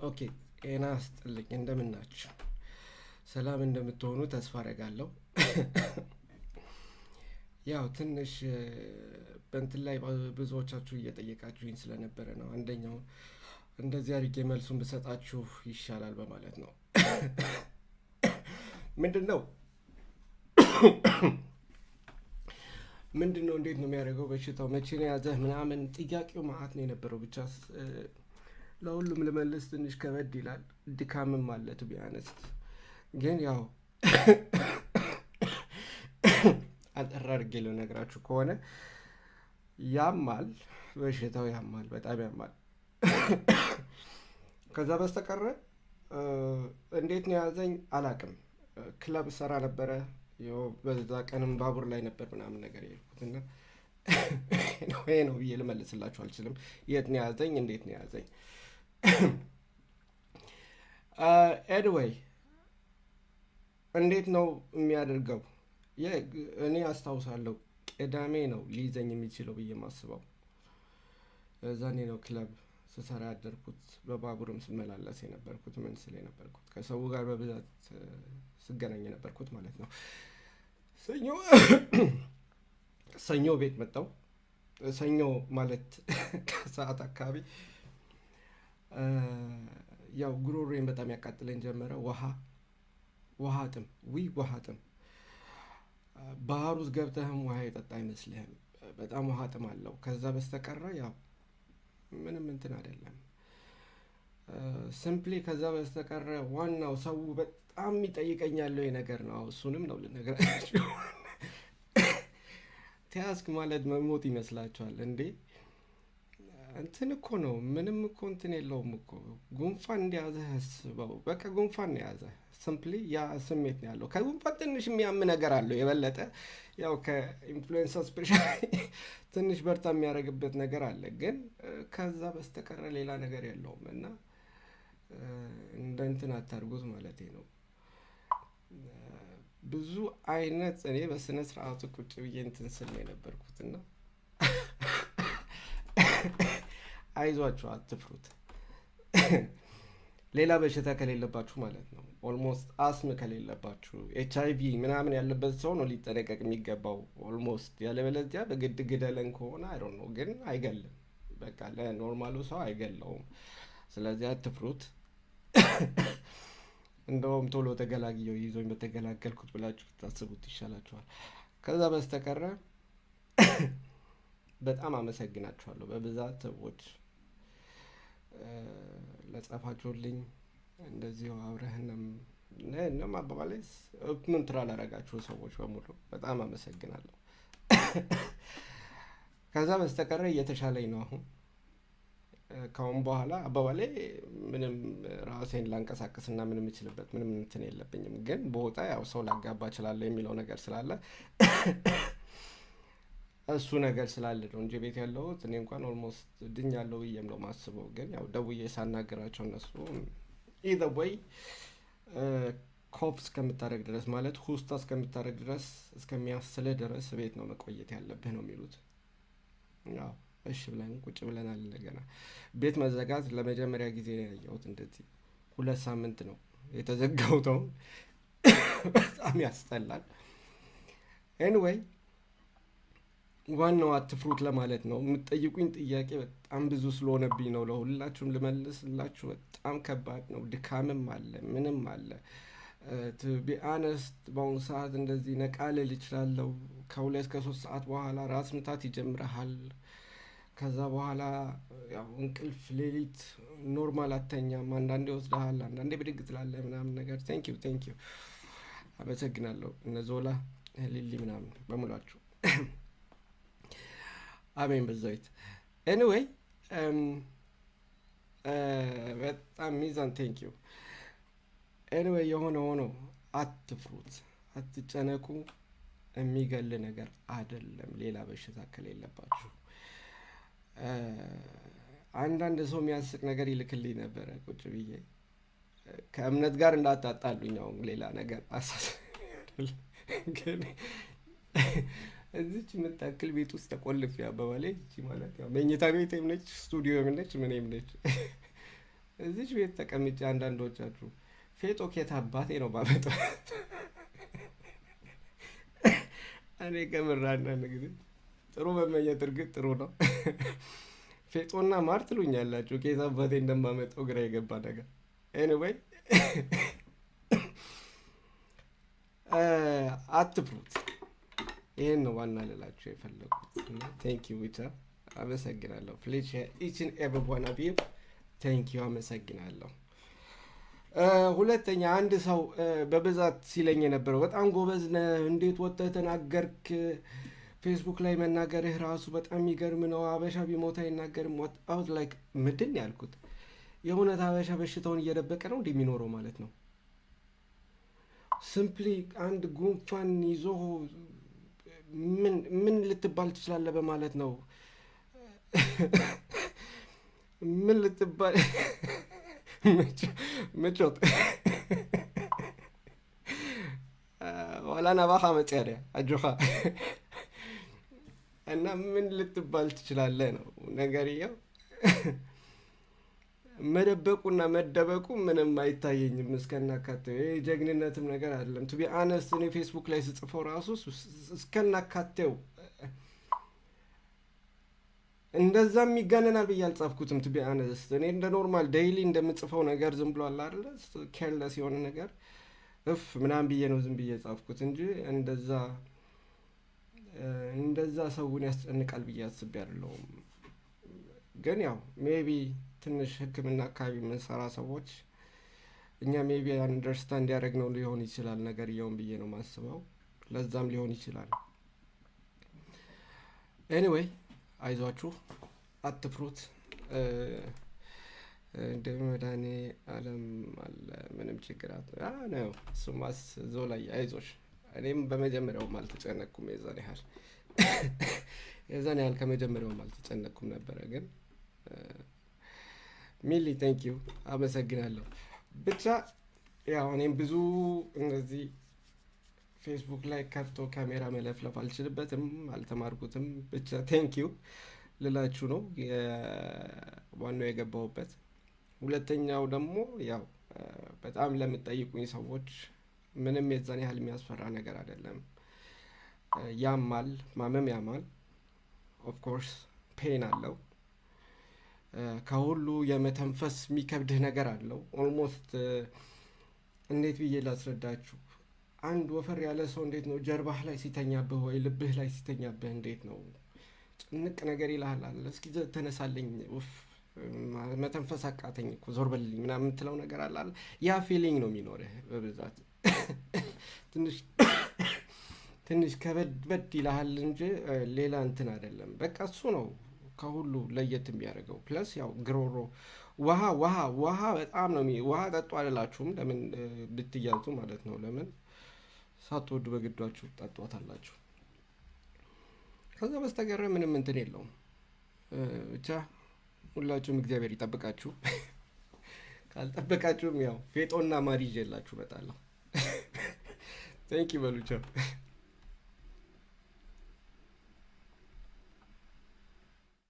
Okay ጤና ይስጥልኝ እንደምን? ሰላም እንደምትሆኑ ተስፋ አደርጋለሁ። ያው ትንሽ በእንትን ላይ ብዙዎቻችሁ እየጠየቃችሁኝ ስለነበረ ነው። አንደኛው እንደዚህ አድርጌ መልሱን ብሰጣችሁ ይሻላል በማለት ነው። ምንድን ነው ምንድን ነው እንዴት ነው የሚያደርገው በሽታው መቼ ነው የያዘህ ምናምን ጥያቄው መዓት ነው የነበረው። ብቻ ለሁሉም ልመልስ ትንሽ ከበድ ይላል። ድካምም አለ to be honest ግን ያው አጠር ልነግራችሁ ከሆነ ያማል፣ በሽታው ያማል፣ በጣም ያማል። ከዛ በስተቀረ እንዴት ነው የያዘኝ አላቅም። ክለብ ሰራ ነበረ በዛ ቀንም ባቡር ላይ ነበር ምናምን ነገር የሄድኩት ይሄ ነው ብዬ ልመልስላችሁ አልችልም። የት ነው የያዘኝ? እንዴት ነው የያዘኝ? ኤድዌይ እንዴት ነው የሚያደርገው? እኔ አስታውሳለሁ ቅዳሜ ነው ሊይዘኝ የሚችለው ብዬ ማስበው። እዛኔ ነው ክለብ ስሰራ ያደርኩት፣ በባቡርም ስመላለስ የነበርኩት፣ ምን ስል የነበርኩት፣ ከሰው ጋር በብዛት ስገናኝ የነበርኩት ማለት ነው። ሰኞ ሰኞ ቤት መጣው። ሰኞ ማለት ከሰዓት አካባቢ ያው ጉሮሮዬን በጣም ያቃጥለኝ ጀመረ። ውሃ ውሃ ጥም ዊ ውሃ ጥም ባህር ውስጥ ገብተህም ውሃ የጠጣ አይመስልህም። በጣም ውሃ ጥም አለው። ከዛ በስተቀረ ያው ምንም እንትን አይደለም። simply ከዛ በስተቀረ ዋናው ሰው በጣም የሚጠይቀኝ ያለው ነገር ነው። እሱንም ነው ልነግራችሁ። ተያዝክ ማለት መሞት ይመስላችኋል እንዴ? እንትን እኮ ነው። ምንም እኮ እንትን የለውም እኮ ጉንፋን እንደያዘህ አስበው። በቃ ጉንፋን ነው የያዘህ። simply ያ ስሜት ነው ያለው። ከጉንፋን ትንሽ የሚያም ነገር አለው የበለጠ ያው ከኢንፍሉዌንሳ specially ትንሽ በርታ የሚያደርግበት ነገር አለ። ግን ከዛ በስተቀረ ሌላ ነገር የለውም እና እንደ እንትን አታርጉት ማለት ነው። ብዙ አይነት እኔ በስነ ስርዓቱ ቁጭ ብዬ እንትን ስል ነው የነበርኩት እና አይዟችሁ፣ አትፍሩት። ሌላ በሽታ ከሌለባችሁ ማለት ነው። almost አስም ከሌለባችሁ ኤች አይ ቪ ምናምን ያለበት ሰው ነው ሊጠነቀቅ የሚገባው almost። ያለበለዚያ በግድ ግደለን ከሆነ አይ ነው ግን አይገልም። በቃ ለ normal ኡ ሰው አይገለውም። ስለዚህ አትፍሩት። እንደውም ቶሎ ተገላግየው ይዞኝ በተገላገልኩት ብላችሁ ታስቡት ይሻላችኋል። ከዛ በስተቀረ በጣም አመሰግናችኋለሁ በብዛት ሰዎች ለጻፋችሁልኝ እንደዚሁ አብረህንም እንም አባባላይስ ምን ትራ ላረጋችሁ ሰዎች በሙሉ በጣም አመሰግናለሁ። ከዛ በስተቀረ እየተሻለኝ ነው አሁን። ካሁን በኋላ አባባላይ ምንም ራሴን ላንቀሳቀስና ምንም የምችልበት ምንም እንትን የለብኝም። ግን በወጣ ያው ሰው ላጋባ እችላለሁ የሚለው ነገር ስላለ እሱ ነገር ስላለ ነው እንጂ ቤት ያለሁት እኔ እንኳን ኦልሞስት ድኛለሁ ብዬም ነው ማስበው። ግን ያው ደውዬ ሳናገራቸው እነሱ either ወይ cough እስከምታደረግ ድረስ ማለት hosta እስከምታደረግ ድረስ እስከሚያስልህ ድረስ ቤት ነው መቆየት ያለብህ ነው የሚሉት። ያው እሺ ብለን ቁጭ ብለናል። እንደገና ቤት መዘጋት ለመጀመሪያ ጊዜ ነው ያየሁት። እንደዚህ ሁለት ሳምንት ነው የተዘጋው። ተው በጣም ያስጠላል። anyway ዋናው አትፍሩት ለማለት ነው። የምትጠይቁኝ ጥያቄ በጣም ብዙ ስለሆነብኝ ነው ለሁላችሁም ልመልስላችሁ። በጣም ከባድ ነው። ድካምም አለ፣ ምንም አለ። be honest በአሁኑ ሰዓት እንደዚህ ነቃ ልል እችላለሁ። ከሁለት ከሶስት ሰዓት በኋላ ራስ ምታት ይጀምረሃል። ከዛ በኋላ ያው እንቅልፍ ሌሊት normal አተኛም። አንዳንዴ ይወስድሃል፣ አንዳንዴ ብድግ ትላለህ ምናምን ነገር። thank you thank you፣ አመሰግናለሁ። እነ ሊሊ ምናምን በሙላችሁ አሜን በዛዊት anyway በጣም ሚዛን thank you። anyway የሆነ ሆኖ አትፍሩት፣ አትጨነቁ። የሚገል ነገር አይደለም። ሌላ በሽታ ከሌለባችሁ አንዳንድ ሰው የሚያስቅ ነገር ይልክልኝ ነበረ ቁጭ ብዬ ከእምነት ጋር እንዳታጣሉኝ። ሌላ ነገር ግን እዚች የምታክል ቤት ውስጥ ተቆልፍ አባባላይ እቺ ማለት ያው መኝታ ቤት ነች፣ ስቱዲዮ ነች፣ ምንም ነች። እዚች ቤት ተቀምጬ አንዳንዶቻችሁ ፌጦ ከየት አባቴ ነው የማመጣው። እኔ ከምር አንዳንድ ጊዜ ጥሩ መመኘት እርግጥ ጥሩ ነው። ፌጦና ማር ትሉኛላችሁ። ከየት አባቴ እንደማመጣው ግራ የገባ ነገር። anyway አትፍሩት። ይህን ነው ዋና ልላችሁ የፈለጉት። thank you ብቻ አመሰግናለሁ። please each and everyone thank you አመሰግናለሁ። ሁለተኛ አንድ ሰው በብዛት ሲለኝ የነበረው በጣም ጎበዝ ነህ፣ እንዴት ወጥተህ ተናገርክ? ፌስቡክ ላይ መናገርህ ራሱ በጣም የሚገርም ነው። አበሻ ቢሞት አይናገርም። ወጣሁት like ምንድን ያልኩት የእውነት አበሻ በሽታውን እየደበቀ ነው እንዲህ የሚኖረው ማለት ነው። simply አንድ ጉንፋን ይዞ ምን ምን ልትባል ትችላለህ በማለት ነው። ምን ልትባል ምቾት ዋላና ባኻ መጽያሪያ አጆኻ እና ምን ልትባል ትችላለህ ነው ነገርየው። መደበቁና መደበቁ ምንም አይታየኝም እስከናካቴው። ጀግንነትም ነገር አይደለም። to be honest እኔ ፌስቡክ ላይ ስጽፈው ራሱ እስከናካቴው እንደዛም ይጋነናል ብዬ አልጻፍኩትም። to be honest እኔ እንደ normal daily እንደምጽፈው ነገር ዝም ብሎ አለ careless የሆነ ነገር እፍ ምናምን ብዬ ነው ዝም ብዬ ጻፍኩት እንጂ እንደዛ እንደዛ ሰውን ያስጨንቃል ብዬ አስቤ አይደለሁም። ግን ያው maybe ትንሽ ሕክምና አካባቢ የምንሰራ ሰዎች እኛ maybe understand ያደረግ ነው ሊሆን ይችላል ነገር እየውን ብዬ ነው ማስበው። ለዛም ሊሆን ይችላል። anyway አይዟችሁ፣ አትፍሩት። እንደ መድኃኔ አለ ምንም ችግር ነው። እሱማስ እዛው ላይ አይዞሽ። እኔም በመጀመሪያውም አልተጨነቅኩም የዛን ያህል የዛን ያህል ከመጀመሪያውም አልተጨነቅኩም ነበረ ግን really thank you አመሰግናለሁ። ብቻ ያው እኔም ብዙ እነዚህ ፌስቡክ ላይ ከፍቶ ካሜራ መለፍለፍ አልችልበትም፣ አልተማርኩትም። ብቻ thank you ልላችሁ ነው ዋናው የገባሁበት። ሁለተኛው ደግሞ ያው በጣም ለምጠይቁኝ ሰዎች ምንም የዛን ያህል የሚያስፈራ ነገር አይደለም። ያማል፣ ማመም ያማል። of course pain አለው ከሁሉ የመተንፈስ የሚከብድህ ነገር አለው። almost እንዴት ብዬ ላስረዳችሁ? አንድ ወፈር ያለ ሰው እንዴት ነው ጀርባህ ላይ ሲተኛብህ ወይ ልብህ ላይ ሲተኛብህ እንዴት ነው ጭንቅ ነገር ይልሃል እስኪ ተነሳለኝ፣ ኡፍ መተንፈስ አቃተኝ እኮ ዞር በልልኝ ምናምን የምትለው ነገር አለ። ያ feeling ነው የሚኖርህ በብዛት ትንሽ ትንሽ ከበድ በድ ይልሃል እንጂ ሌላ እንትን አይደለም። በቃ እሱ ነው ከሁሉ ለየት የሚያደርገው ፕለስ ያው ግሮሮ ውሃ ውሃ ውሃ በጣም ነው ውሃ ጠጡ አልላችሁም። ለምን ብትያዙ ማለት ነው። ለምን ሳትወዱ በግዷችሁ ጠጧታላችሁ። ከዛ በስተቀረ ምንም እንትን የለውም። ብቻ ሁላችሁም እግዚአብሔር ይጠብቃችሁ። ካልጠበቃችሁም ያው ፌጦና ማር ይዤላችሁ እመጣለሁ። ቴንክ በሉ ቻው።